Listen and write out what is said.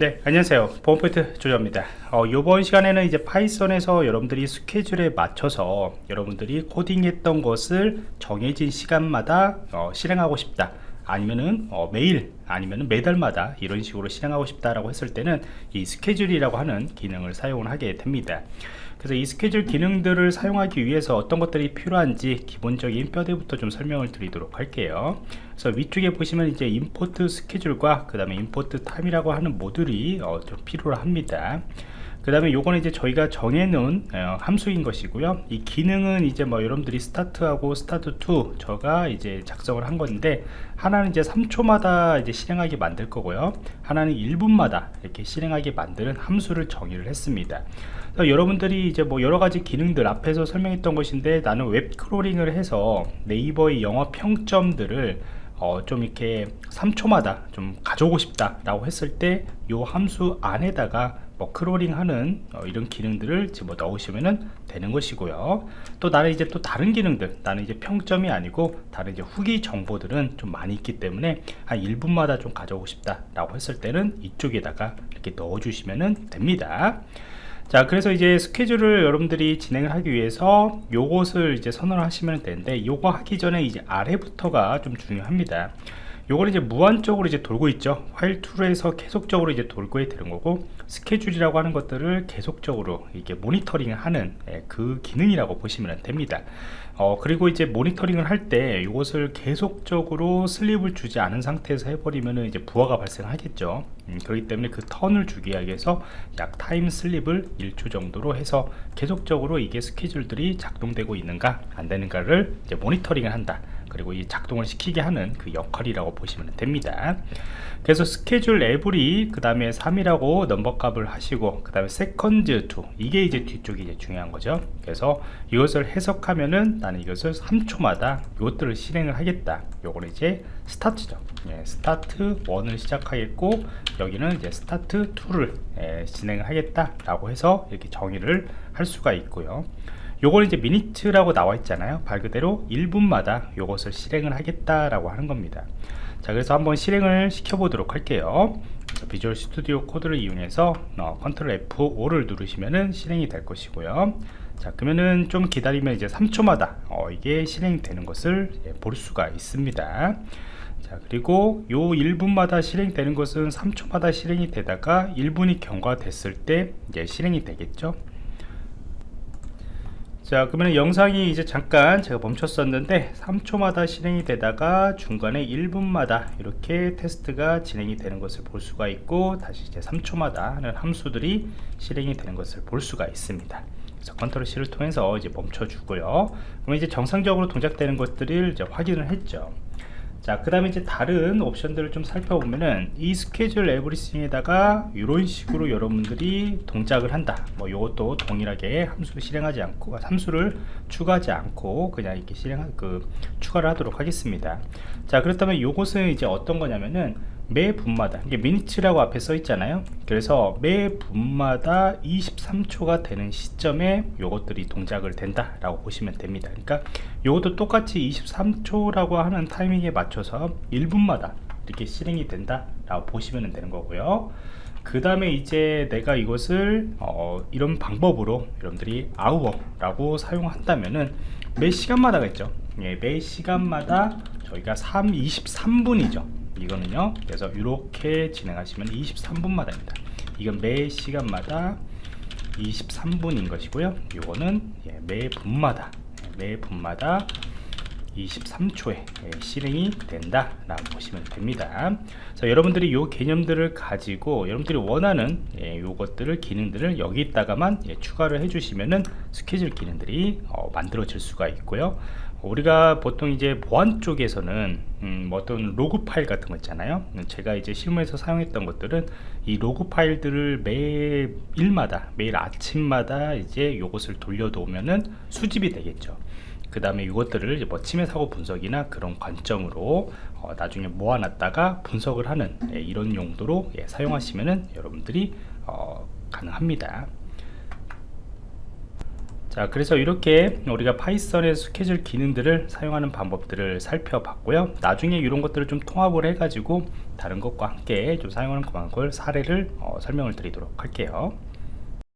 네 안녕하세요. 보안포인트 조조입니다. 어, 이번 시간에는 이제 파이썬에서 여러분들이 스케줄에 맞춰서 여러분들이 코딩했던 것을 정해진 시간마다 어, 실행하고 싶다 아니면은 어, 매일 아니면은 매달마다 이런 식으로 실행하고 싶다라고 했을 때는 이 스케줄이라고 하는 기능을 사용을 하게 됩니다. 그래서 이 스케줄 기능들을 사용하기 위해서 어떤 것들이 필요한지 기본적인 뼈대부터 좀 설명을 드리도록 할게요. 그래서 위쪽에 보시면 이제 import schedule과 그 다음에 import time이라고 하는 모듈이 어, 좀 필요합니다 그 다음에 요거는 이제 저희가 정해놓은 어, 함수인 것이고요. 이 기능은 이제 뭐 여러분들이 start하고 start 2 제가 이제 작성을 한 건데 하나는 이제 3초마다 이제 실행하게 만들 거고요. 하나는 1분마다 이렇게 실행하게 만드는 함수를 정의를 했습니다. 여러분들이 이제 뭐 여러 가지 기능들 앞에서 설명했던 것인데 나는 web crawling을 해서 네이버의 영화 평점들을 어, 좀 이렇게 3초마다 좀 가져오고 싶다 라고 했을 때 이 함수 안에다가 뭐 crawling 하는 어, 이런 기능들을 집어 넣으시면 되는 것이고요. 또 나는 이제 또 다른 기능들 나는 이제 평점이 아니고 다른 이제 후기 정보들은 좀 많이 있기 때문에 한 1분마다 좀 가져오고 싶다 라고 했을 때는 이쪽에다가 이렇게 넣어 주시면 됩니다. 자 그래서 이제 스케줄을 여러분들이 진행을 하기 위해서 요것을 이제 선언을 하시면 되는데 요거 하기 전에 이제 아래부터가 좀 중요합니다 요거는 이제 무한적으로 이제 돌고 있죠. while true에서 계속적으로 이제 돌고 되는 거고 스케줄이라고 하는 것들을 계속적으로 이게 모니터링을 하는 예, 그 기능이라고 보시면 됩니다. 어, 그리고 이제 모니터링을 할 때 이것을 계속적으로 sleep을 주지 않은 상태에서 해버리면 이제 부하가 발생하겠죠. 음, 그렇기 때문에 그 term을 주기 위해서 약 time sleep을 1초 정도로 해서 계속적으로 이게 스케줄들이 작동되고 있는가 안 되는가를 이제 모니터링을 한다 그리고 이 작동을 시키게 하는 그 역할이라고 보시면 됩니다. 그래서 schedule every 그 다음에 3이라고 넘버 값을 하시고 그 다음에 second do 이게 이제 뒤쪽이 이제 중요한 거죠. 그래서 이것을 해석하면은 나는 이것을 3초마다 이것들을 실행을 하겠다. 요거는 이제 스타트죠. 예, 스타트 1을 시작하겠고 여기는 이제 스타트 2를 예, 진행을 하겠다 라고 해서 이렇게 정의를 할 수가 있고요 요걸 이제 minute라고 나와 있잖아요. 말 그대로 1분마다 요것을 실행을 하겠다라고 하는 겁니다. 자 그래서 한번 실행을 시켜 보도록 할게요. Visual Studio Code를 이용해서 어, 컨트롤 F5를 누르시면은 실행이 될 것이고요. 자 그러면은 좀 기다리면 이제 3초마다 어, 이게 실행되는 것을 예, 볼 수가 있습니다. 자 그리고 요 1분마다 실행되는 것은 3초마다 실행이 되다가 1분이 경과됐을 때 이제 실행이 되겠죠 자 그러면 영상이 이제 잠깐 제가 멈췄었는데 3초마다 실행이 되다가 중간에 1분마다 이렇게 테스트가 진행이 되는 것을 볼 수가 있고 다시 이제 3초마다 하는 함수들이 실행이 되는 것을 볼 수가 있습니다. 그래서 컨트롤 C를 통해서 이제 멈춰 주고요. 그러면 이제 정상적으로 동작되는 것들을 이제 확인을 했죠 자, 그 다음에 이제 다른 옵션들을 좀 살펴보면은 이 스케줄 에브리싱에다가 이런 식으로 여러분들이 동작을 한다. 뭐 이것도 동일하게 함수를 실행하지 않고 함수를 추가하지 않고 그냥 이렇게 실행 그 추가를 하도록 하겠습니다. 자, 그렇다면 이것은 이제 어떤 거냐면은 매 분마다 이게 미니츠라고 앞에 써 있잖아요. 그래서 매 분마다 23초가 되는 시점에 요것들이 동작을 된다 라고 보시면 됩니다. 그러니까 요것도 똑같이 23초라고 하는 타이밍에 맞춰서 1분마다 이렇게 실행이 된다 라고 보시면 되는 거고요. 그 다음에 이제 내가 이것을 어, 이런 방법으로 여러분들이 아우어 라고 사용한다면은 매 시간마다가 있죠. 예, 매 시간마다 저희가 3, 23분이죠 이거는요. 그래서 이렇게 진행하시면 23분마다입니다. 이건 매 시간마다 23분인 것이고요. 이거는 예, 매 분마다 예, 매 분마다 23초에 예, 실행이 된다 라고 보시면 됩니다. 자, 여러분들이 이 개념들을 가지고 여러분들이 원하는 이것들을 기능들을 여기다가만 추가를 해주시면은 스케줄 기능들이 어, 만들어질 수가 있고요 우리가 보통 이제 보안 쪽에서는 음, 뭐 어떤 로그 파일 같은 거 있잖아요. 제가 이제 실무에서 사용했던 것들은 이 로그 파일들을 매일마다 매일 아침마다 이제 요것을 돌려놓으면은 수집이 되겠죠. 그 다음에 이것들을 뭐 침해 사고 분석이나 그런 관점으로 어, 나중에 모아놨다가 분석을 하는 예, 이런 용도로 예, 사용하시면은 여러분들이 어, 가능합니다 자 그래서 이렇게 우리가 파이썬의 스케줄 기능들을 사용하는 방법들을 살펴봤고요. 나중에 이런 것들을 좀 통합을 해 가지고 다른 것과 함께 좀 사용하는 방법을 사례를 어, 설명을 드리도록 할게요